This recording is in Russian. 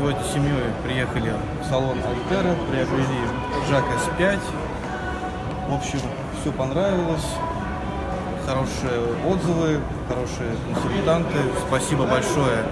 сегодня с семьей приехали в салон Альтера, приобрели Жак С5. В общем, все понравилось. Хорошие отзывы, хорошие консультанты. Спасибо большое